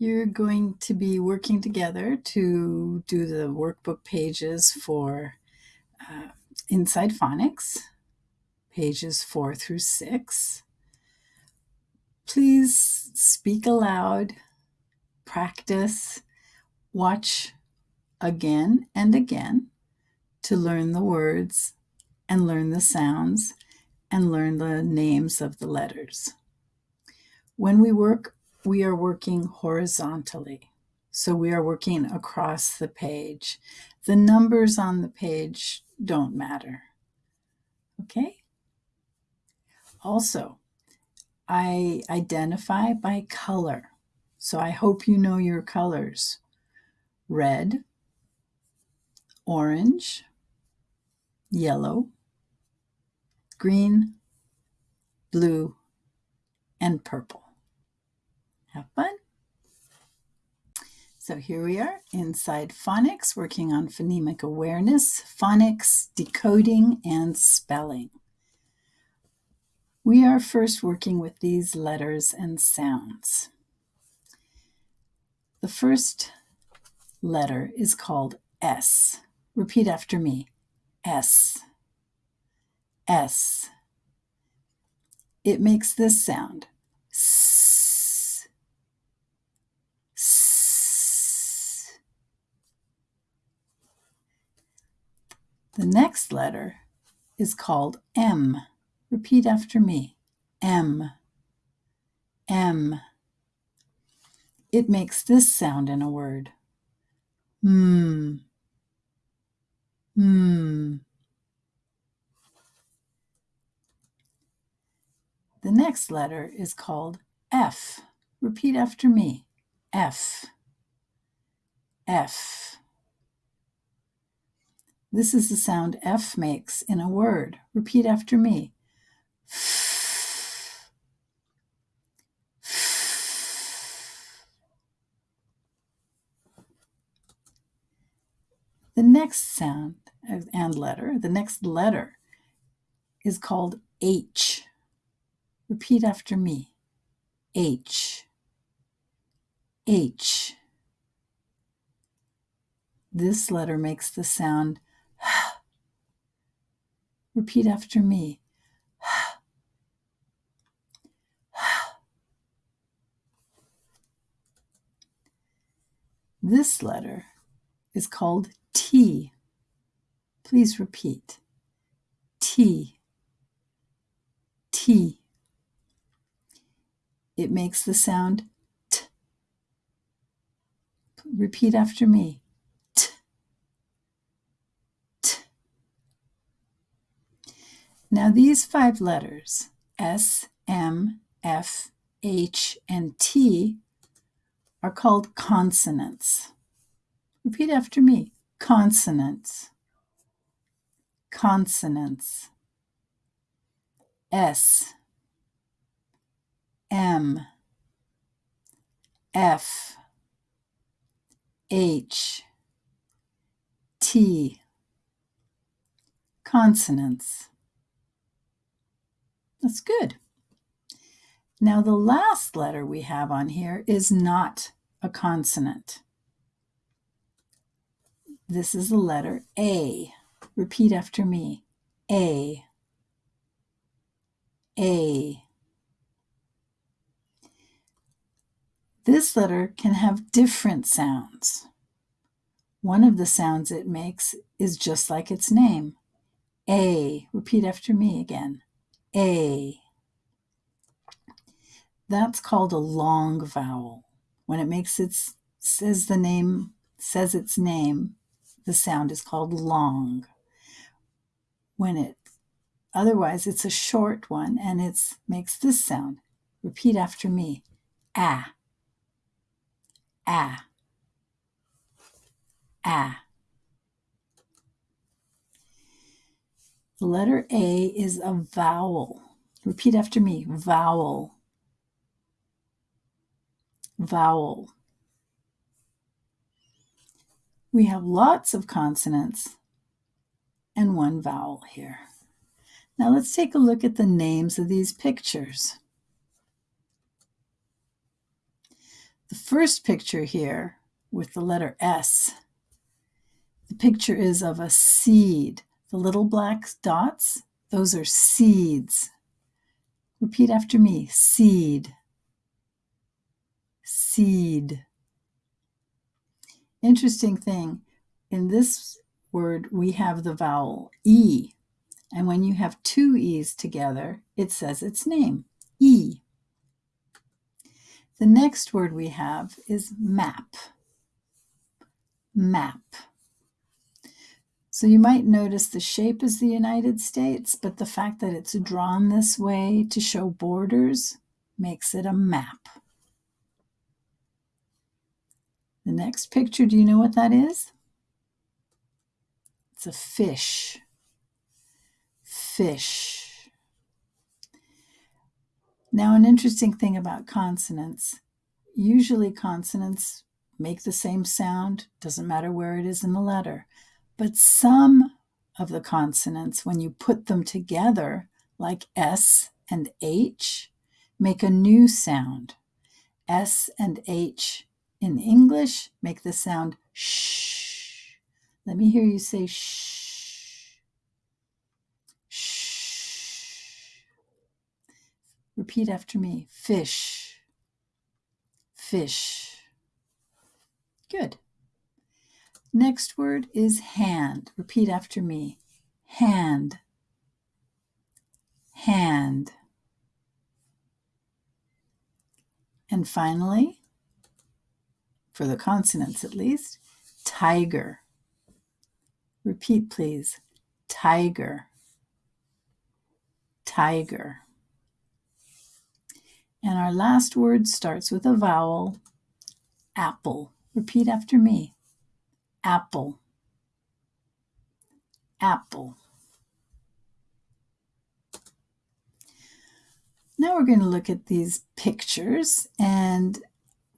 You're going to be working together to do the workbook pages for uh, Inside Phonics, pages four through six. Please speak aloud, practice, watch again and again to learn the words and learn the sounds and learn the names of the letters. When we work we are working horizontally. So we are working across the page. The numbers on the page don't matter. Okay? Also, I identify by color. So I hope you know your colors. Red, orange, yellow, green, blue, and purple. Have fun. So here we are inside phonics, working on phonemic awareness, phonics, decoding, and spelling. We are first working with these letters and sounds. The first letter is called S. Repeat after me. S. S. It makes this sound. S. The next letter is called M. Repeat after me. M. M. It makes this sound in a word. Hmm. Hmm. The next letter is called F. Repeat after me. F. F. This is the sound F makes in a word. Repeat after me. The next sound and letter, the next letter is called H. Repeat after me. H. H. This letter makes the sound Repeat after me. This letter is called T. Please repeat. T. T. It makes the sound T. Repeat after me. Now these five letters, S, M, F, H, and T, are called consonants. Repeat after me. Consonants. Consonants. S, M, F, H, T. Consonants. That's good. Now the last letter we have on here is not a consonant. This is the letter A. Repeat after me. A. A. This letter can have different sounds. One of the sounds it makes is just like its name. A. Repeat after me again. A. That's called a long vowel. When it makes its says the name says its name, the sound is called long. When it otherwise it's a short one and it makes this sound. Repeat after me. Ah. Ah. Ah. The letter A is a vowel. Repeat after me vowel. Vowel. We have lots of consonants and one vowel here. Now let's take a look at the names of these pictures. The first picture here with the letter S, the picture is of a seed. The little black dots, those are seeds. Repeat after me seed, seed. Interesting thing, in this word we have the vowel E. And when you have two E's together, it says its name, E. The next word we have is map. Map. So you might notice the shape is the United States, but the fact that it's drawn this way to show borders makes it a map. The next picture, do you know what that is? It's a fish fish. Now, an interesting thing about consonants usually consonants make the same sound, doesn't matter where it is in the letter. But some of the consonants, when you put them together, like S and H, make a new sound. S and H in English make the sound sh. Let me hear you say sh. Repeat after me fish, fish. Good. Next word is hand. Repeat after me hand, hand. And finally, for the consonants at least, tiger. Repeat, please. Tiger, tiger. And our last word starts with a vowel, apple. Repeat after me. Apple. Apple. Now we're going to look at these pictures and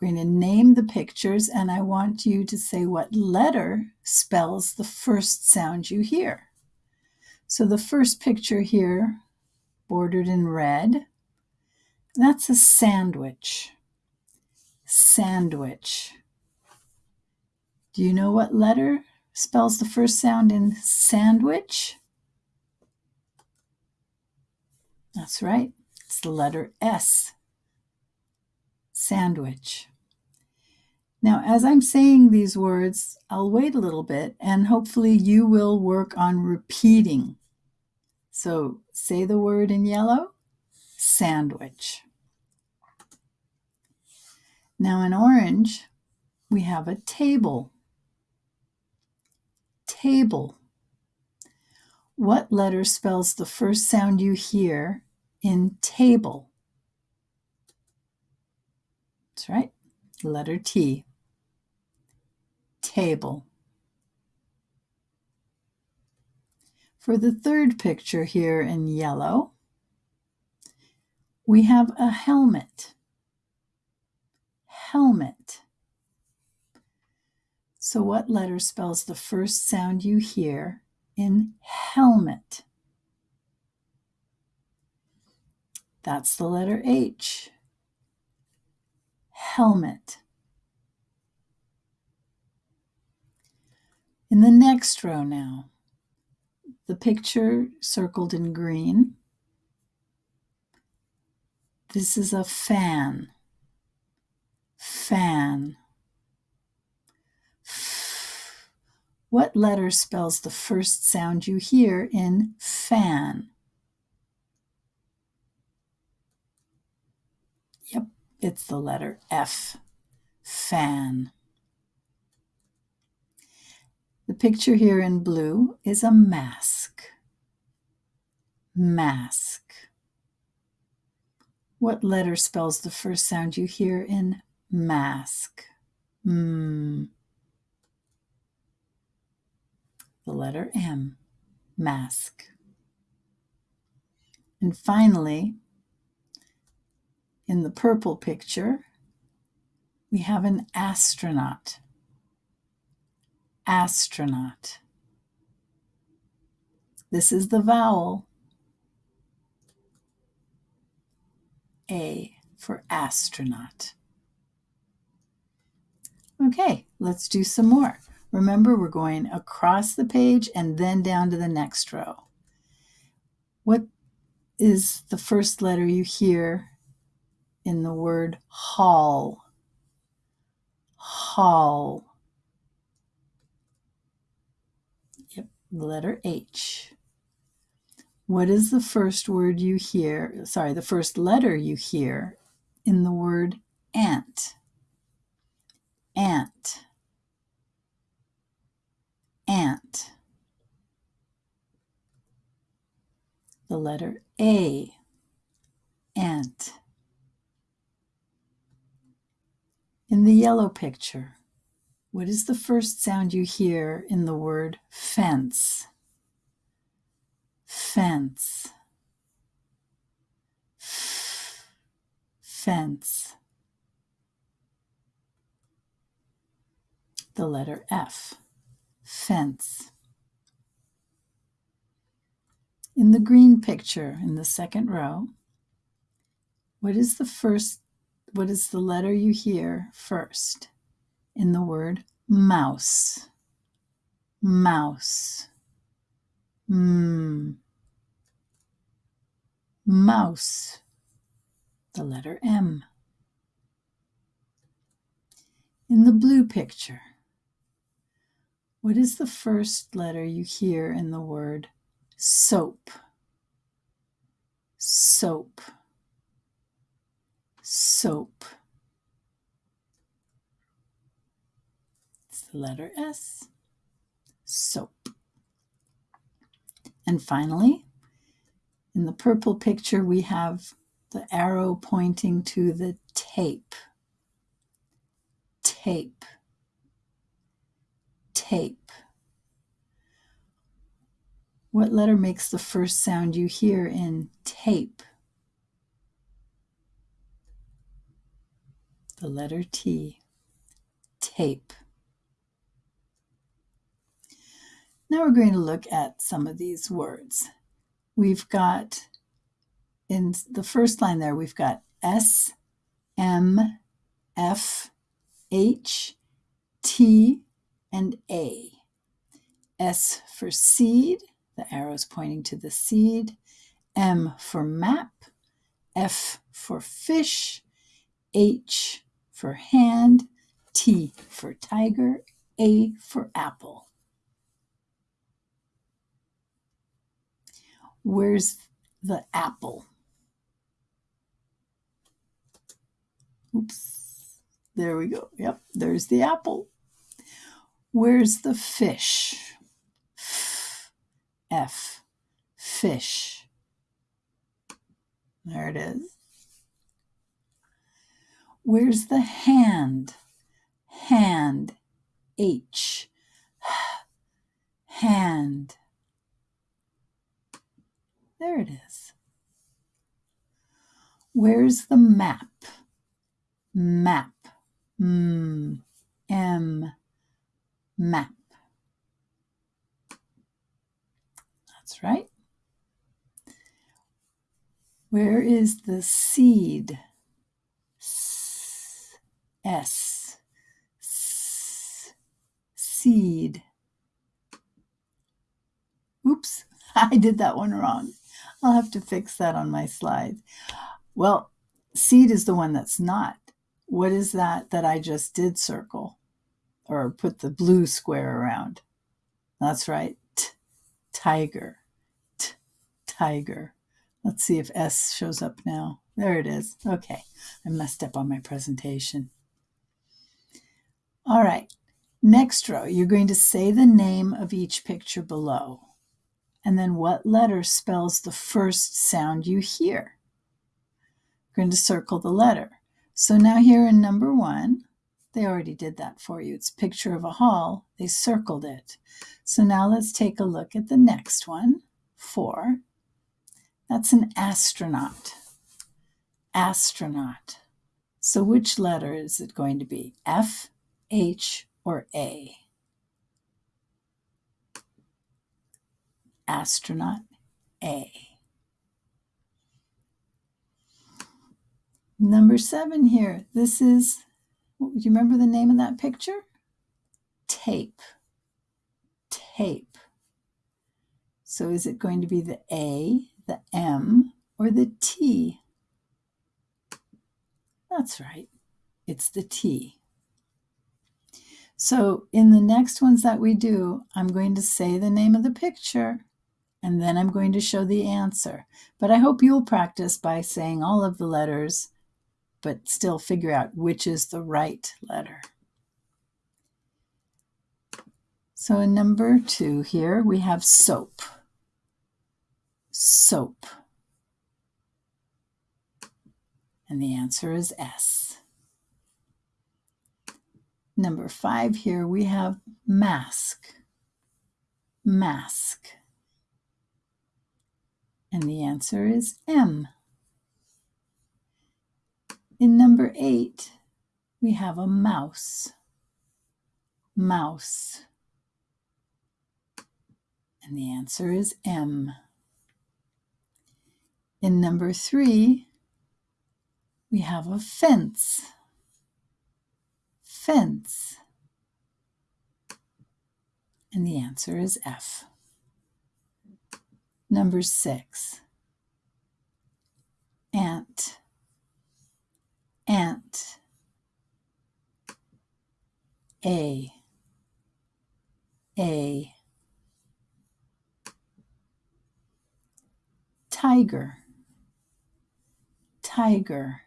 we're going to name the pictures and I want you to say what letter spells the first sound you hear. So the first picture here, bordered in red, that's a sandwich. Sandwich. Do you know what letter spells the first sound in sandwich? That's right. It's the letter S. Sandwich. Now, as I'm saying these words, I'll wait a little bit and hopefully you will work on repeating. So say the word in yellow sandwich. Now in orange, we have a table. Table. What letter spells the first sound you hear in table? That's right, letter T. Table. For the third picture here in yellow, we have a helmet. Helmet. So, what letter spells the first sound you hear in helmet? That's the letter H. Helmet. In the next row now, the picture circled in green this is a fan. Fan. What letter spells the first sound you hear in fan? Yep, it's the letter F. Fan. The picture here in blue is a mask. Mask. What letter spells the first sound you hear in mask? Mm. The letter M, mask. And finally, in the purple picture, we have an astronaut. Astronaut. This is the vowel A for astronaut. Okay, let's do some more. Remember, we're going across the page and then down to the next row. What is the first letter you hear in the word hall? Hall. Yep, letter H. What is the first word you hear? Sorry, the first letter you hear in the word? Ant. Ant. The letter A. Ant. In the yellow picture, what is the first sound you hear in the word fence? Fence. Fence. The letter F. Fence. In the green picture in the second row, what is the first, what is the letter you hear first in the word mouse? Mouse. Mm. Mouse. The letter M. In the blue picture, what is the first letter you hear in the word soap? Soap. Soap. It's the letter S. Soap. And finally, in the purple picture, we have the arrow pointing to the tape. Tape. Tape. What letter makes the first sound you hear in tape? The letter T. Tape. Now we're going to look at some of these words. We've got, in the first line there, we've got S, M, F, H, T, and A. S for seed, the arrow's pointing to the seed. M for map, F for fish, H for hand, T for tiger, A for apple. Where's the apple? Oops. There we go. Yep, there's the apple. Where's the fish? F. Fish. There it is. Where's the hand? Hand. H. Hand. There it is. Where's the map? Map. Mm. M. Map. That's right. Where is the seed? S. S. Seed. Oops, I did that one wrong. I'll have to fix that on my slide. Well, seed is the one that's not. What is that that I just did circle or put the blue square around? That's right. Tiger. Tiger. Let's see if S shows up now. There it is. Okay. I messed up on my presentation. All right. Next row, you're going to say the name of each picture below and then what letter spells the first sound you hear. We're going to circle the letter. So now here in number one, they already did that for you. It's picture of a hall. They circled it. So now let's take a look at the next one, four. That's an astronaut. Astronaut. So which letter is it going to be? F, H, or A? astronaut A. Number seven here, this is Do you remember the name of that picture? Tape. Tape. So is it going to be the A, the M, or the T? That's right. It's the T. So in the next ones that we do, I'm going to say the name of the picture and then I'm going to show the answer. But I hope you'll practice by saying all of the letters, but still figure out which is the right letter. So in number two here, we have soap. Soap. And the answer is S. Number five here, we have mask. Mask. And the answer is M. In number eight, we have a mouse. Mouse. And the answer is M. In number three, we have a fence. Fence. And the answer is F. Number six, ant. Ant. A. A. Tiger. Tiger.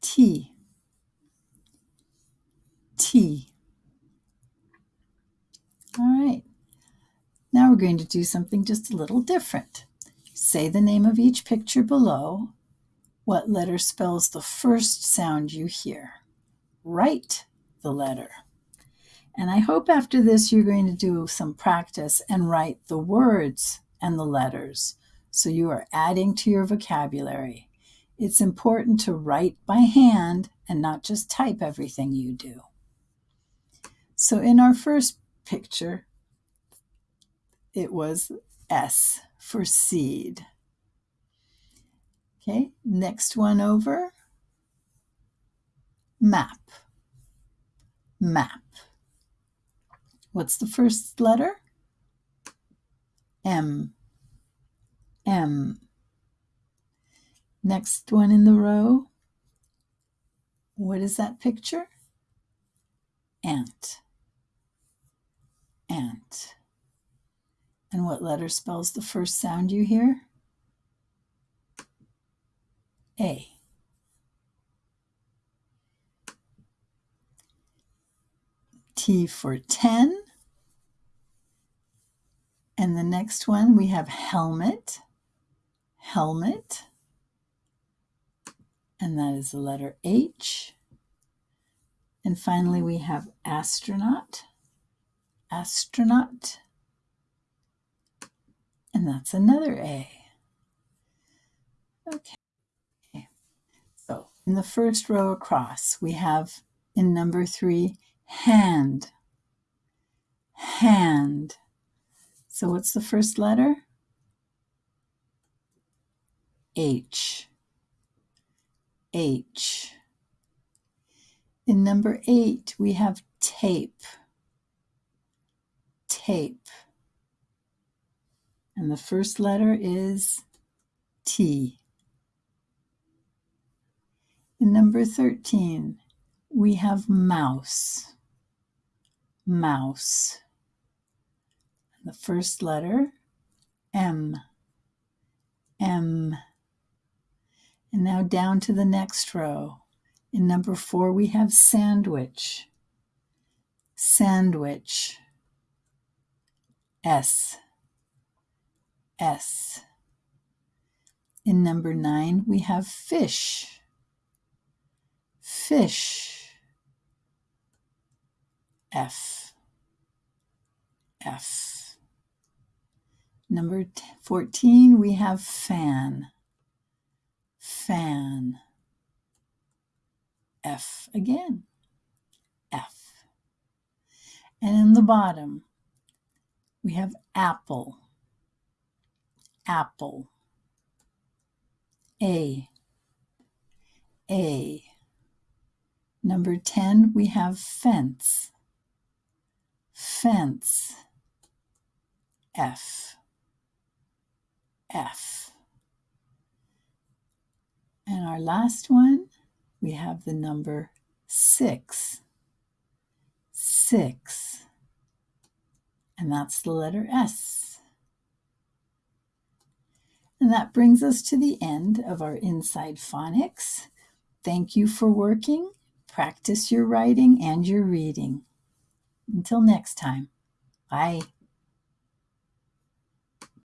T. T. All right. Now we're going to do something just a little different. Say the name of each picture below. What letter spells the first sound you hear? Write the letter. And I hope after this you're going to do some practice and write the words and the letters so you are adding to your vocabulary. It's important to write by hand and not just type everything you do. So in our first picture, it was S for seed. Okay, next one over, map. Map. What's the first letter? M. M. Next one in the row. What is that picture? Ant. Ant. And what letter spells the first sound you hear? A. T for 10. And the next one we have helmet. Helmet and that is the letter H. And finally, we have astronaut, astronaut, and that's another A. Okay. So in the first row across, we have in number three, hand, hand. So what's the first letter? H. H. In number eight, we have tape. Tape. And the first letter is T. In number 13, we have mouse. Mouse. And the first letter, M. M. And now down to the next row. In number four, we have sandwich. Sandwich. S. S. In number nine, we have fish. Fish. F. F. Number 14, we have fan fan. F again. F. And in the bottom, we have apple. Apple. A. A. Number 10, we have fence. Fence. F. F. And our last one, we have the number 6. 6. And that's the letter S. And that brings us to the end of our Inside Phonics. Thank you for working. Practice your writing and your reading. Until next time, bye.